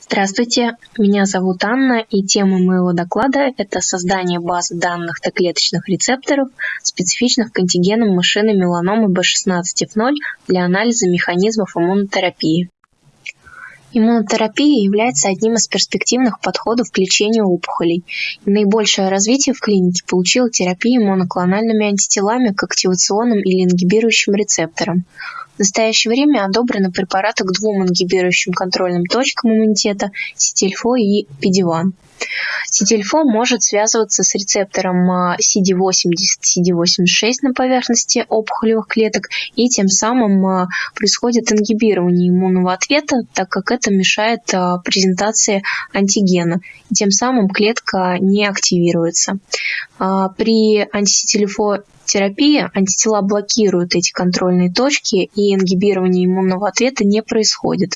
Здравствуйте, меня зовут Анна, и тема моего доклада – это создание базы данных Т-клеточных рецепторов, специфичных к антигенам машины меланомы B16F0 для анализа механизмов иммунотерапии. Иммунотерапия является одним из перспективных подходов к лечению опухолей. И наибольшее развитие в клинике получила терапия моноклональными антителами к активационным или ингибирующим рецепторам. В настоящее время одобрены препараты к двум ингибирующим контрольным точкам иммунитета – Сетильфо и Педиван. Сетильфо может связываться с рецептором CD80, CD86 на поверхности опухолевых клеток, и тем самым а, происходит ингибирование иммунного ответа, так как это мешает а, презентации антигена, и тем самым клетка не активируется. А, при антисетильфо терапии антитела блокируют эти контрольные точки, и ингибирование иммунного ответа не происходит.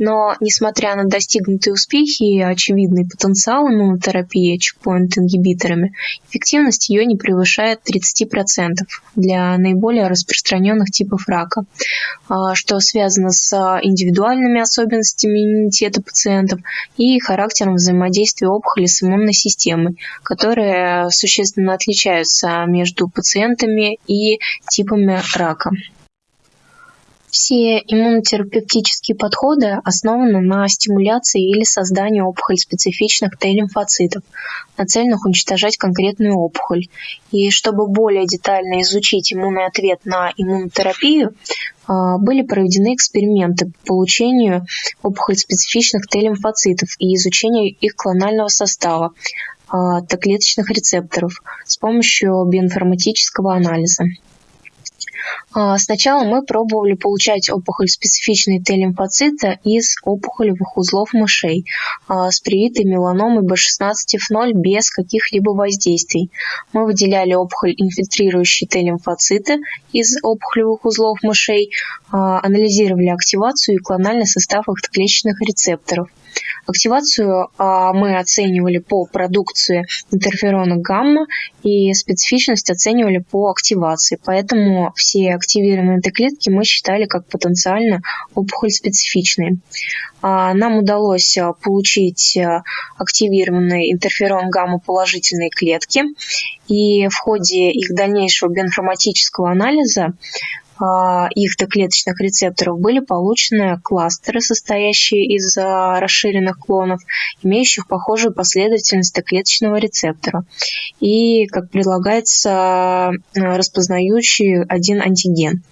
Но, несмотря на достигнутые успехи и очевидный потенциал иммунотерапии чекпоинт-ингибиторами, эффективность ее не превышает 30% для наиболее распространенных типов рака, а, что связано с индивидуальными особенностями иммунитета пациентов и характером взаимодействия опухоли с иммунной системой, которые существенно отличаются между пациентами и типами рака. Все иммунотерапевтические подходы основаны на стимуляции или создании опухоль-специфичных Т-лимфоцитов, нацеленных уничтожать конкретную опухоль. И чтобы более детально изучить иммунный ответ на иммунотерапию, а, были проведены эксперименты по получению опухоль-специфичных Т-лимфоцитов и изучению их клонального состава, Т-клеточных рецепторов с помощью биоинформатического анализа. А, сначала мы пробовали получать опухоль-специфичные Т-лимфоциты из опухолевых узлов мышей а, с привитой меланомой B16F0 без каких-либо воздействий. Мы выделяли опухоль-инфильтрирующие Т-лимфоциты из опухолевых узлов мышей, а, анализировали активацию и клональный состав их клеточных рецепторов. Активацию а, мы оценивали по продукции интерферона гамма и специфичность оценивали по активации. Поэтому все активированные Т-клетки мы считали как потенциально опухоль специфичные. А, нам удалось а, получить активированный интерферон гамма положительные клетки. И в ходе их дальнейшего биоинформатического анализа их доклеточных рецепторов были получены кластеры, состоящие из а, расширенных клонов, имеющих похожую последовательность доклеточного рецептора. И, как предлагается, распознающий один антиген.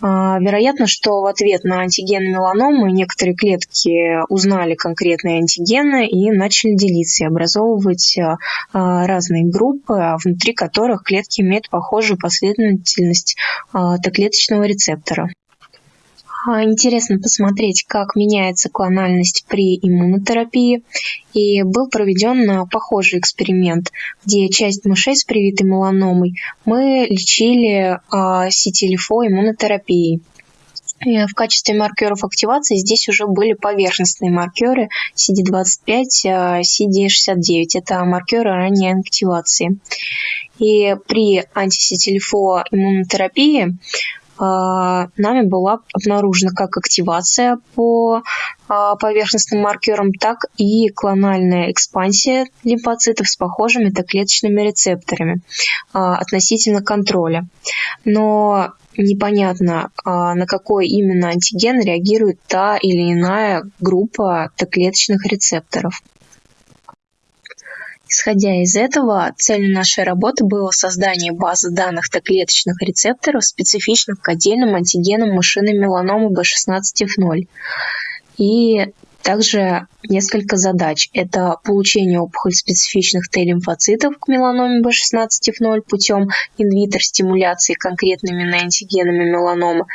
А, вероятно, что в ответ на антиген меланомы некоторые клетки узнали конкретные антигены и начали делиться и образовывать а, а, разные группы, внутри которых клетки имеют похожую последовательность Т-клеточного рецептора. Интересно посмотреть, как меняется клональность при иммунотерапии. И был проведен похожий эксперимент, где часть мышей с привитой меланомой мы лечили сетилифо иммунотерапией. В качестве маркеров активации здесь уже были поверхностные маркеры CD25, CD69. Это маркеры ранней активации. И при антисетилифо иммунотерапии а, нами была обнаружена как активация по а, поверхностным маркерам, так и клональная экспансия лимфоцитов с похожими Т-клеточными рецепторами а, относительно контроля. Но непонятно, на какой именно антиген реагирует та или иная группа Т-клеточных рецепторов. Исходя из этого, целью нашей работы было создание базы данных Т-клеточных рецепторов, специфичных к отдельным антигенам мышиной меланомы B16F0. И также несколько задач. Это получение опухоль-специфичных Т-лимфоцитов к меланоме B16F0 путем инвитер-стимуляции конкретными антигенами меланомы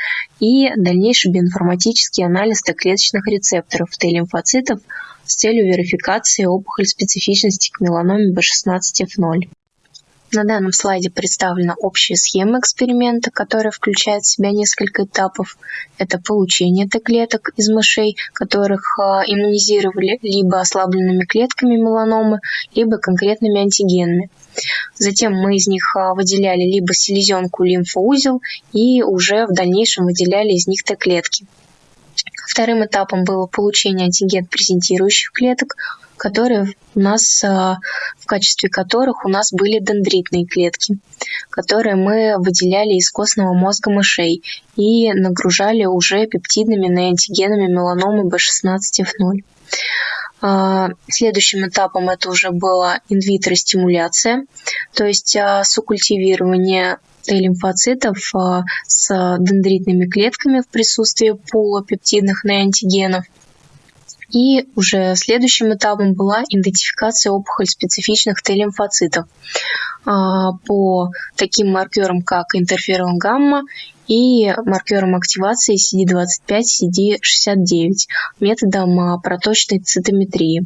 и дальнейший биоинформатический анализ Т-клеточных рецепторов Т-лимфоцитов с целью верификации опухоль специфичности к меланоме B16F0. На данном слайде представлена общая схема эксперимента, которая включает в себя несколько этапов. Это получение Т-клеток из мышей, которых а, иммунизировали либо ослабленными клетками меланомы, либо конкретными антигенами. Затем мы из них а, выделяли либо селезенку лимфоузел и уже в дальнейшем выделяли из них Т-клетки. Вторым этапом было получение антиген-презентирующих клеток, которые у нас, а, в качестве которых у нас были дендритные клетки, которые мы выделяли из костного мозга мышей и нагружали уже пептидными неантигенами меланомы B16F0. А, следующим этапом это уже была инвитро стимуляция, то есть а, сукультивирование Т-лимфоцитов с дендритными клетками в присутствии пула пептидных неантигенов – и уже следующим этапом была идентификация опухоль специфичных Т-лимфоцитов а, по таким маркерам, как интерферон гамма и маркерам активации CD25, CD69 методом а, проточной цитометрии.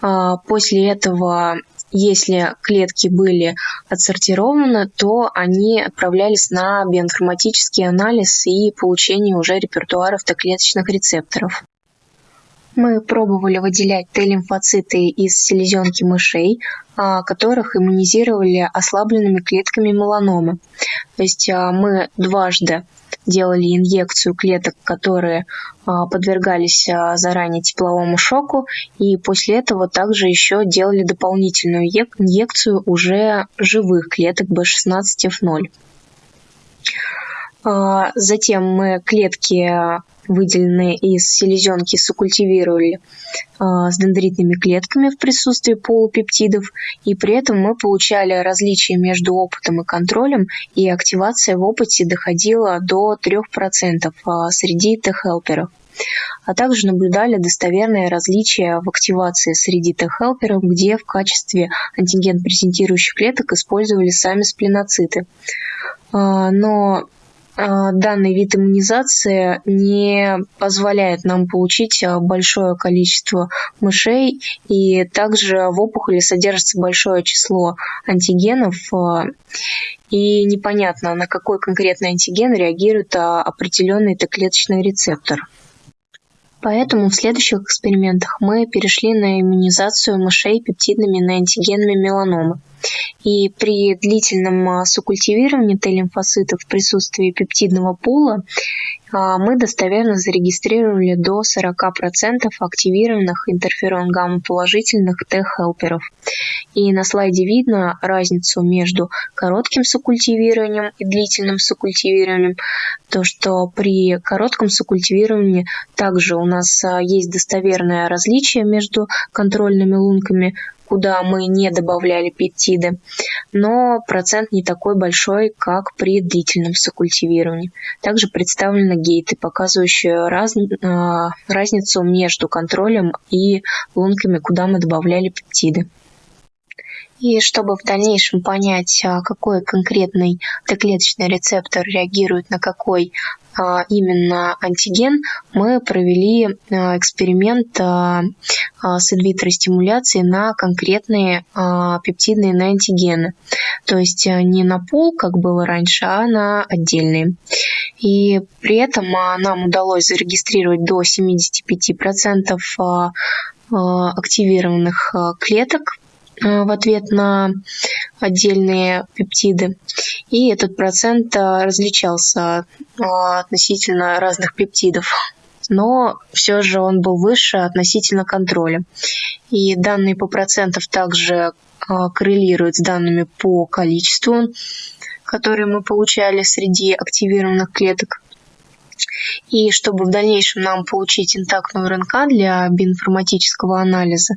А, после этого если клетки были отсортированы, то они отправлялись на биоинформатический анализ и получение уже репертуара автоклеточных рецепторов. Мы пробовали выделять Т-лимфоциты из селезенки мышей, а, которых иммунизировали ослабленными клетками меланомы. То есть а, мы дважды делали инъекцию клеток, которые а, подвергались заранее тепловому шоку, и после этого также еще делали дополнительную инъекцию уже живых клеток B16F0. Затем мы клетки выделенные из селезенки, сокультивировали а, с дендритными клетками в присутствии полупептидов, и при этом мы получали различия между опытом и контролем, и активация в опыте доходила до 3% а, среди Т-хелперов а также наблюдали достоверные различия в активации среди Т-хелперов, где в качестве антиген-презентирующих клеток использовали сами сплиноциты. А, но данный вид иммунизации не позволяет нам получить а, большое количество мышей, и также в опухоли содержится большое число антигенов, а, и непонятно, на какой конкретный антиген реагирует определенный Т-клеточный рецептор. Поэтому в следующих экспериментах мы перешли на иммунизацию мышей пептидными неантигенами меланомы. И при длительном а, сукультивировании Т-лимфоцитов в присутствии пептидного пула а, мы достоверно зарегистрировали до 40% активированных интерферон гамма положительных Т-хелперов. И на слайде видно разницу между коротким сукультивированием и длительным сукультивированием. То, что при коротком сукультивировании также у нас а, есть достоверное различие между контрольными лунками куда мы не добавляли пептиды, но процент не такой большой, как при длительном сокультивировании. Также представлены гейты, показывающие раз, э, разницу между контролем и лунками, куда мы добавляли пептиды. И чтобы в дальнейшем понять, а, какой конкретный Т-клеточный рецептор реагирует на какой а, именно антиген, мы провели а, эксперимент с инвитро стимуляцией на конкретные пептидные на антигены. То есть не на пол, как было раньше, а на отдельные. И при этом нам удалось зарегистрировать до 75% активированных клеток в ответ на отдельные пептиды. И этот процент э, различался э, относительно разных пептидов но все же он был выше относительно контроля. И данные по процентам также коррелируют с данными по количеству, которые мы получали среди активированных клеток. И чтобы в дальнейшем нам получить интактную РНК для биоинформатического анализа,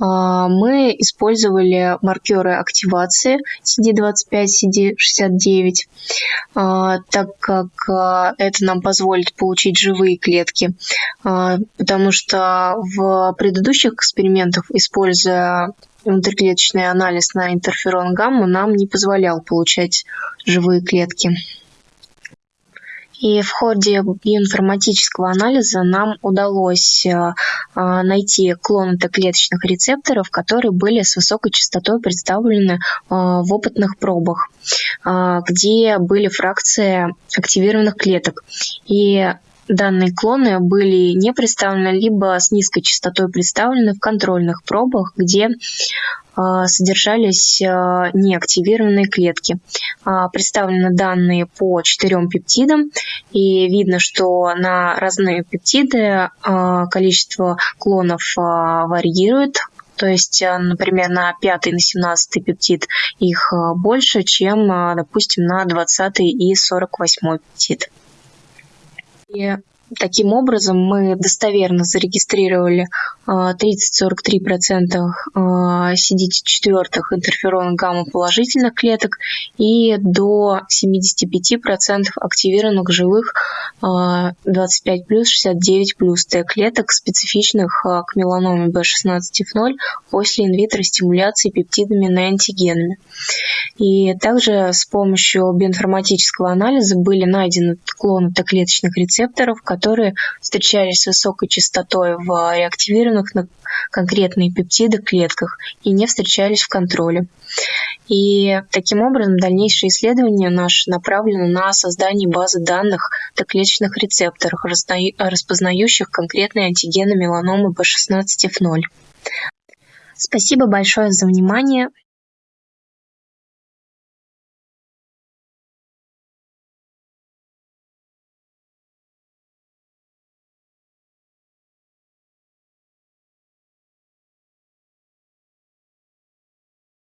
мы использовали маркеры активации CD25, CD69, а, так как а, это нам позволит получить живые клетки, потому что в предыдущих экспериментах, используя внутриклеточный анализ на интерферон гамма, нам не позволял получать живые клетки. И в ходе биоинформатического анализа нам удалось э, э, найти клоны Т-клеточных рецепторов, которые были с высокой частотой представлены э, в опытных пробах, где были фракции активированных клеток. И данные клоны были не представлены, либо с низкой частотой представлены в контрольных пробах, где а, содержались а, неактивированные клетки. А, представлены данные по четырем пептидам, и видно, что на разные пептиды количество клонов варьирует, то есть, например, на пятый, на семнадцатый пептид их больше, чем, допустим, на двадцатый и сорок восьмой пептид. И Таким образом, мы достоверно зарегистрировали 30-43% CD4 интерферон гамма положительных клеток и до 75% активированных живых 25 плюс 69 плюс Т клеток, специфичных а, к меланоме B16F0 после инвитро стимуляции пептидами на антигенами. И также с помощью биоинформатического анализа были найдены клоны Т-клеточных рецепторов, которые встречались с высокой частотой в реактивированных на конкретные пептиды клетках и не встречались в контроле. И таким образом дальнейшие исследования наши направлены на создание базы данных Т-клеточных рецепторах, распознающих конкретные антигены меланомы B16F0. Спасибо большое за внимание.